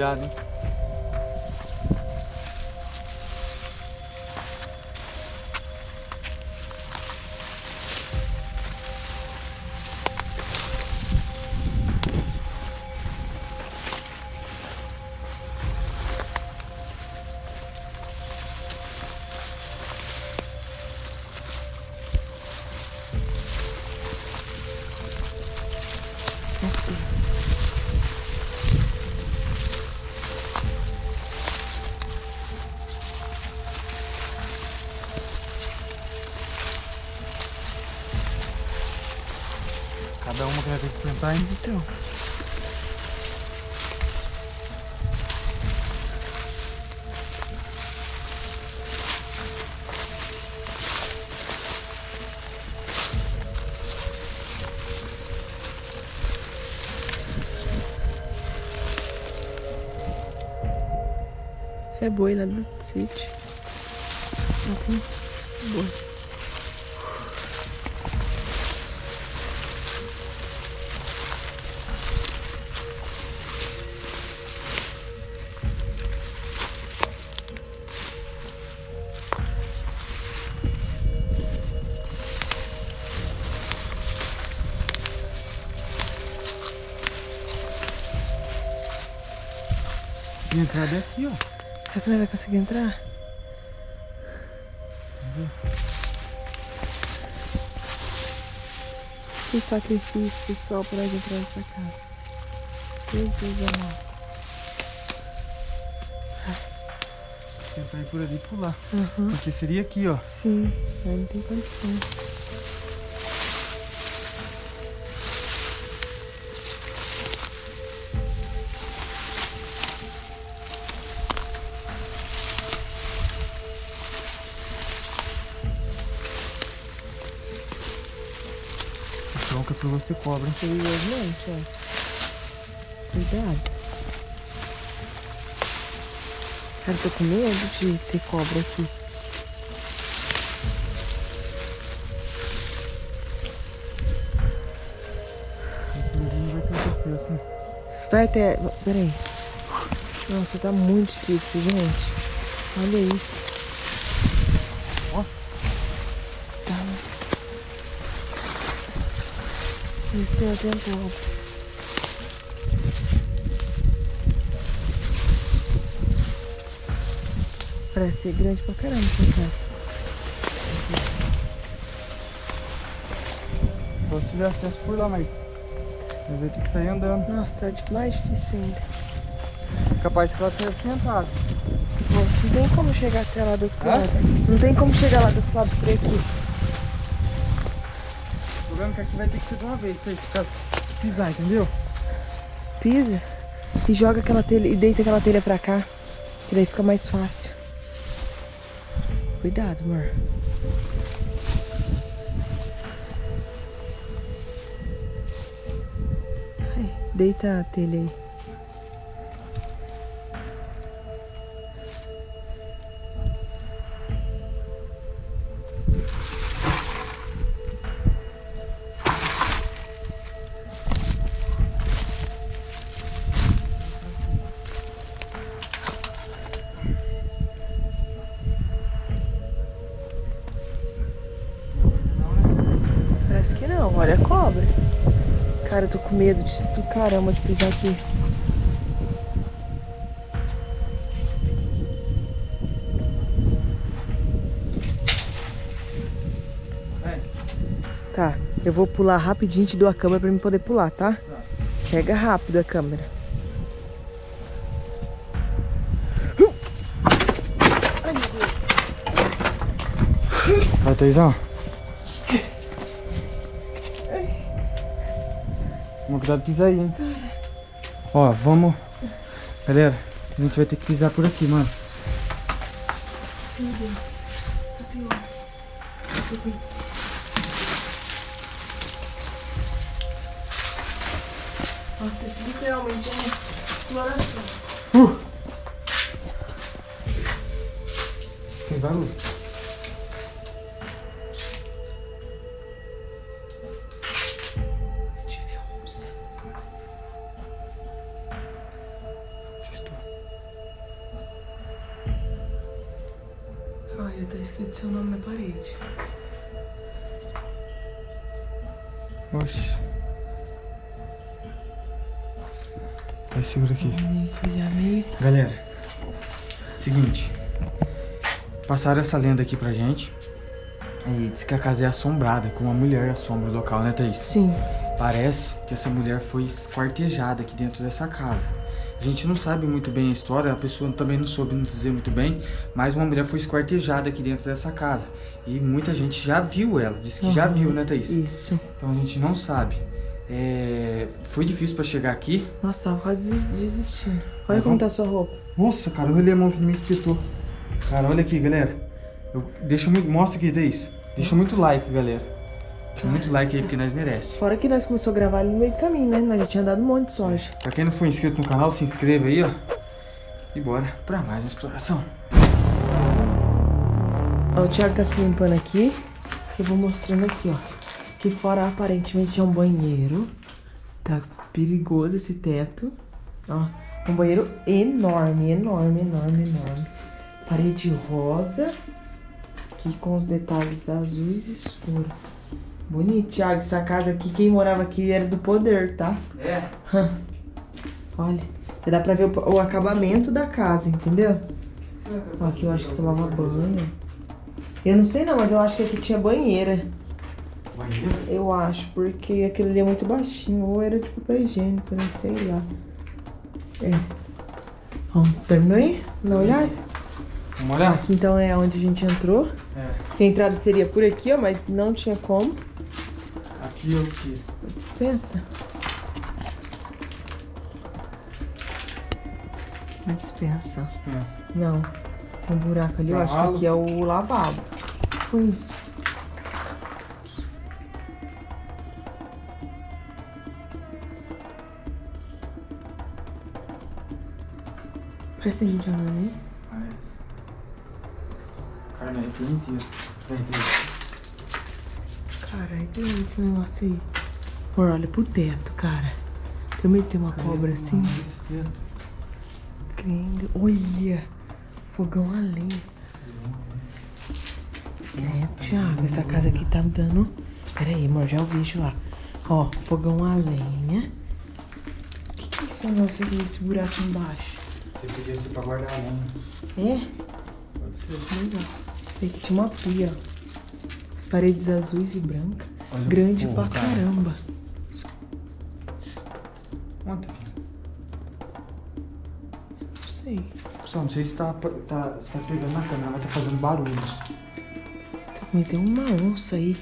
Cuidado, Então. É boi lá do sítio. Tem boi. E a entrada é aqui, ó. Será que não vai conseguir entrar? Que sacrifício, pessoal, para entrar nessa casa. Jesus amado. Tentar ir por ali e pular. Aham. Porque seria aqui, ó. Sim, mas não tem condições. Esse tronco é ter cobra, hein? Periosamente, ó. Cuidado. Cara, tô com medo de ter cobra aqui. Não vai ter acesso, hein? Isso vai até. Peraí. Nossa, tá muito difícil, gente. Olha isso. Eles têm tentado. Parece ser grande pra caramba essa casa. Só se tiver acesso por lá, mas... Ele vai ter que sair andando. Nossa, tá de- mais difícil ainda. Capaz que ela tenha sentado. Nossa, não tem como chegar até lá do outro lado. Não tem como chegar lá do outro lado por aqui. Que aqui vai ter que ser de uma vez, tem que ficar pisar, entendeu? Pisa e joga aquela telha e deita aquela telha pra cá. Que daí fica mais fácil. Cuidado, amor. Ai, deita a telha aí. Olha a cobra. Cara, eu tô com medo de, do caramba de pisar aqui. Tá, eu vou pular rapidinho, te dou a câmera pra mim poder pular, tá? Pega rápido a câmera. Ai, meu Deus. Vai, Teizão. Cuidado aí, hein? Ó, vamos... Galera, a gente vai ter que pisar por aqui, mano. Meu Deus. Tá pior. Eu pensei. Nossa, isso literalmente é uma exploração. Tem barulho. Oxi. Tá seguro aqui. Galera, seguinte. Passaram essa lenda aqui pra gente. E diz que a casa é assombrada, com uma mulher assombra o local, né, Thaís? Sim. Parece que essa mulher foi esquartejada aqui dentro dessa casa. A gente não sabe muito bem a história, a pessoa também não soube nos dizer muito bem, mas uma mulher foi esquartejada aqui dentro dessa casa. E muita gente já viu ela, disse que já Uhum. viu, né, Thaís? Isso. Então a gente não sabe. É, Foi difícil pra chegar aqui. Nossa, quase desi- desistindo. Olha Mas como vamos- tá a sua roupa. Nossa, cara, olha a mão que me espetou. Cara, olha aqui, galera. Eu, deixa muito, mostra aqui, Thaís. Deixa muito like, galera. Deixa muito like aí, porque nós merece. Fora que nós começamos a gravar ali no meio do caminho, né? Nós já tinha dado um monte de soja. Pra quem não for inscrito no canal, se inscreva aí, ó. E bora pra mais uma exploração. Ó, o Thiago tá se limpando aqui. Eu vou mostrando aqui, ó. Aqui fora aparentemente é um banheiro. Tá perigoso esse teto. Ó, um banheiro enorme, enorme, enorme, enorme. Parede rosa. Aqui com os detalhes azuis e escuro. Bonito, Thiago. Essa casa aqui, quem morava aqui era do poder, tá? É. Olha, já dá pra ver o, o acabamento da casa, entendeu? Ó, aqui eu acho que tomava banho. Eu não sei não, mas eu acho que aqui tinha banheira. Banheiro? Eu acho, porque aquele ali é muito baixinho. Ou era de papel higiênico, né? Sei lá. É. Ó, terminou aí? Dá uma olhada? Vamos olhar? Aqui então é onde a gente entrou. É. Que a entrada seria por aqui, ó, mas não tinha como. Aqui é o quê? Dispensa. Uma dispensa. Pensa. Não. Um buraco ali, eu acho que aqui é o lavabo. Foi isso. Parece gente andando aí. Parece. Carne aqui inteiro. Vem, Thaís. Caralho, tem esse negócio aí. Amor, olha pro teto, cara. Também tem uma cobra assim. Crendo. Olha! Fogão a lenha. Credo, Thiago, essa casa aqui tá dando. Pera aí, amor, já eu vejo lá. Ó, fogão a lenha. O que, que é esse negócio aqui, esse buraco embaixo? Você pediu isso pra guardar a lenha. É? Pode ser. Legal. Tem que tinha uma pia, ó. Paredes azuis e brancas. Olha Grande fogo, pra cara. caramba. Ontem, filho. Não sei. Pessoal, não sei se tá, tá, se tá pegando na câmera, mas tá fazendo barulhos. Também tem uma onça aí.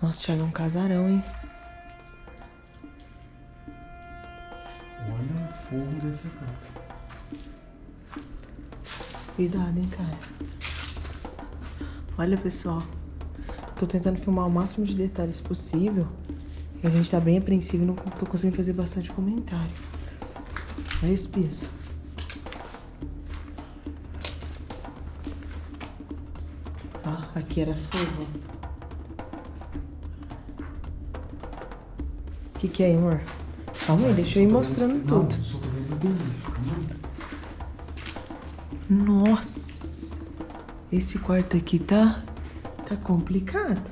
Nossa, Thiago, é um casarão, hein? Olha o fogo dessa casa. Cuidado, hein, cara. Olha, pessoal. Tô tentando filmar o máximo de detalhes possível. A gente tá bem apreensivo e não tô conseguindo fazer bastante comentário. Olha esse piso. Ah, aqui era fogo. O que, que é, amor? Calma aí, deixa eu ir mostrando tudo. Não, só tô vendo lixo. Nossa, esse quarto aqui tá tá complicado.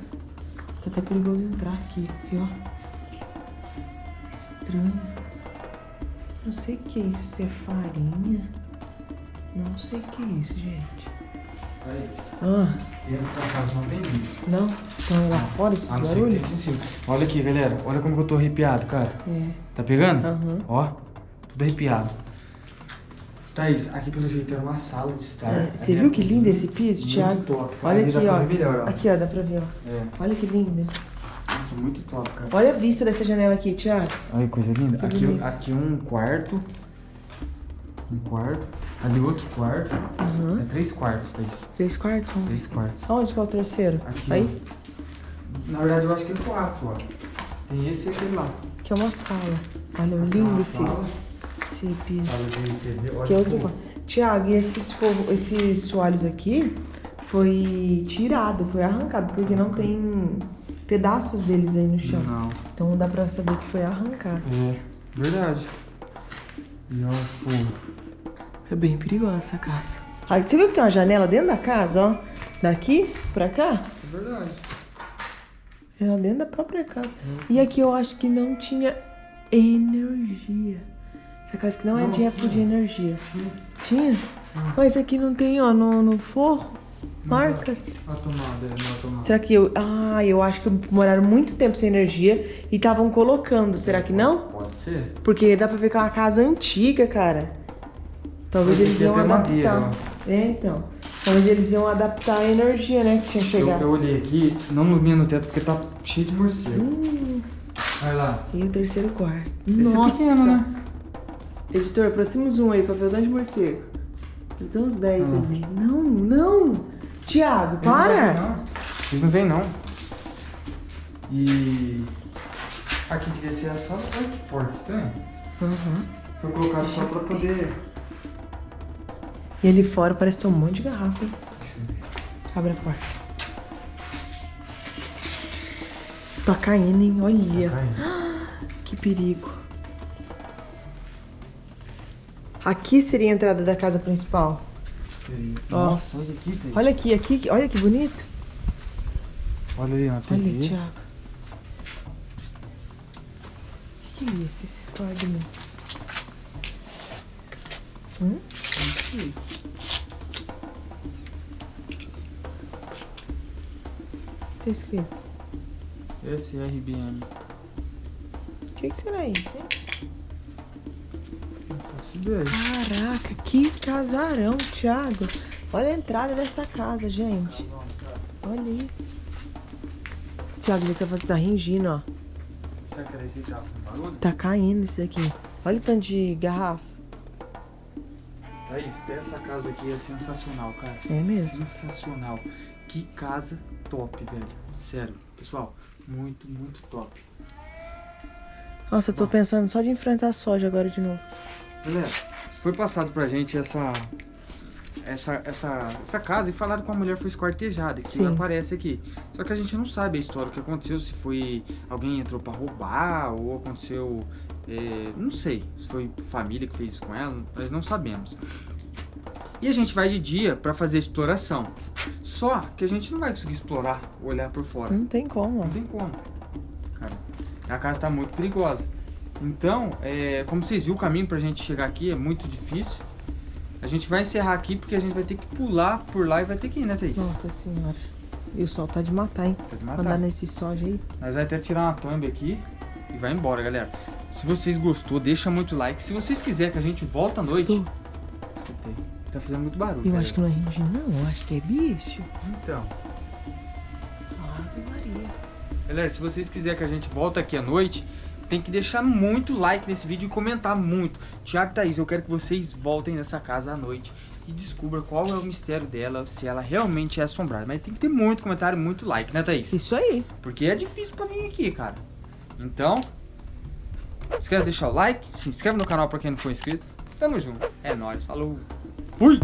Tá até perigoso entrar aqui, aqui ó. Estranho. Não sei o que é isso, se é farinha. Não sei o que é isso, gente. Aí, Ah, dentro da casa não tem lixo. não? Estão lá fora esses A não barulhos? em cima. Olha aqui, galera. Olha como que eu tô arrepiado, cara. É. Tá pegando? Aham. Ó, tudo arrepiado. Thaís, aqui pelo jeito era uma sala de estar. É, Você viu que lindo esse piso, muito Thiago? top. Olha aqui, ó. melhor, ó. Aqui, ó, dá pra ver, ó. É, Olha que lindo. nossa, muito top, cara. Olha a vista dessa janela aqui, Thiago. Olha que coisa linda. Que Aqui, bonito. aqui um quarto. Um quarto. Ali outro quarto. Aham. É três quartos, Thaís. Três quartos? Vamos. Três quartos. Aonde que é o terceiro? Aqui, Aí? ó. Na verdade, eu acho que é quatro, ó. Tem esse e aquele lá. Que é uma sala. Olha, é lindo esse, sala, esse piso. Sala de TV. Olha Que é outro que quarto. Tiago, e esses, forro, esses toalhos aqui foi tirado, foi arrancado, porque não tem pedaços deles aí no chão. Não. Então dá pra saber que foi arrancado. É, verdade. E ó, o fogo. É bem perigosa essa casa. Aí, você viu que tem uma janela dentro da casa, ó? Daqui pra cá? É verdade. Janela dentro da própria casa. E aqui eu acho que não tinha energia. Essa casa que não, é Não, de época de energia. Tinha? Mas aqui não tem, ó, no, no forro, marcas. A tomada, é, não a tomada. Será que eu... Ah, eu acho que moraram muito tempo sem energia e estavam colocando. Será que não? Pode ser. Porque dá pra ver que é uma casa antiga, cara. Talvez Mas eles iam adaptar. madeira, é, então. Talvez eles iam adaptar a energia, né? Que tinha Eu, chegado. eu olhei aqui, não vinha no teto porque tá cheio de morcego. Hum, Vai lá. e o terceiro quarto. Esse Nossa. é pequeno, né? Editor, aproxima o zoom aí pra ver o de morcego. Tem uns 10 Ah. ali. Não, não! Tiago, Eles não para! não. Eles não vêm, não. E... Aqui devia ser a sala. Olha que porta estranha. Aham. Foi colocado só pra poder... E ali fora parece ter um monte de garrafa, hein? Deixa eu ver. Abre a porta. Tá caindo, hein? Olha. Tá caindo. Que perigo. Aqui seria a entrada da casa principal. Nossa, olha aqui, Thaís. Olha aqui, aqui, olha que bonito. Olha ali, ó. Tem Olha, aqui. Thiago. O que, que é isso? Esses códigos? Hum? Tá escrito. SRBM. O que, que será isso, hein? Caraca, que casarão, Thiago. Olha a entrada dessa casa, gente. Olha isso. Thiago, ele tá, fazendo- tá ringindo, ó. Será que era esse que tava fazendo barulho? Tá caindo isso aqui. Olha o tanto de garrafa. Thaís, essa casa aqui é sensacional, cara. É mesmo. Sensacional. Que casa top, velho. Sério, pessoal, muito, muito top. Nossa, eu tô pensando só de enfrentar a soja agora de novo. Galera, foi passado pra gente essa essa essa essa casa e falaram que a mulher foi esquartejada, que Sim. aparece aqui. Só que a gente não sabe a história, o que aconteceu, se foi alguém entrou pra roubar ou aconteceu, é, não sei, se foi família que fez isso com ela, nós não sabemos. E a gente vai de dia pra fazer exploração. Só que a gente não vai conseguir explorar, olhar por fora. Não tem como. Não tem como. Cara, a casa tá muito perigosa. Então, é, como vocês viram, o caminho pra gente chegar aqui é muito difícil. A gente vai encerrar aqui porque a gente vai ter que pular por lá e vai ter que ir, né, Thaís? Nossa senhora. E o sol tá de matar, hein? Tá de Andar matar. nesse soja aí. Nós vai até tirar uma thumb aqui e vai embora, galera. Se vocês gostou, deixa muito like. Se vocês quiserem que a gente volta à noite... Escutou? Escutei. Tá fazendo muito barulho. Eu acho que não é ringindo, não. Eu acho que é bicho. Então... Ave Maria. Galera, se vocês quiserem que a gente volte aqui à noite, tem que deixar muito like nesse vídeo e comentar muito. Tiago e Thaís, eu quero que vocês voltem nessa casa à noite e descubram qual é o mistério dela, se ela realmente é assombrada. Mas tem que ter muito comentário, muito like, né, Thaís? Isso aí. Porque é difícil pra vir aqui, cara. Então, não esquece de deixar o like, se inscreve no canal pra quem não for inscrito. Tamo junto. É nóis, falou. Fui!